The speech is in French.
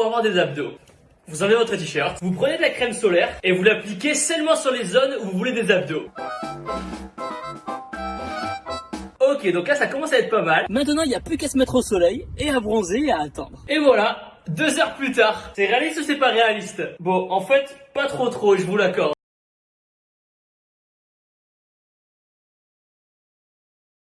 pour avoir des abdos. Vous enlevez votre t-shirt, vous prenez de la crème solaire et vous l'appliquez seulement sur les zones où vous voulez des abdos. Ok, donc là ça commence à être pas mal. Maintenant il n'y a plus qu'à se mettre au soleil et à bronzer et à attendre. Et voilà, deux heures plus tard. C'est réaliste ou c'est pas réaliste? Bon, en fait, pas trop trop, je vous l'accorde.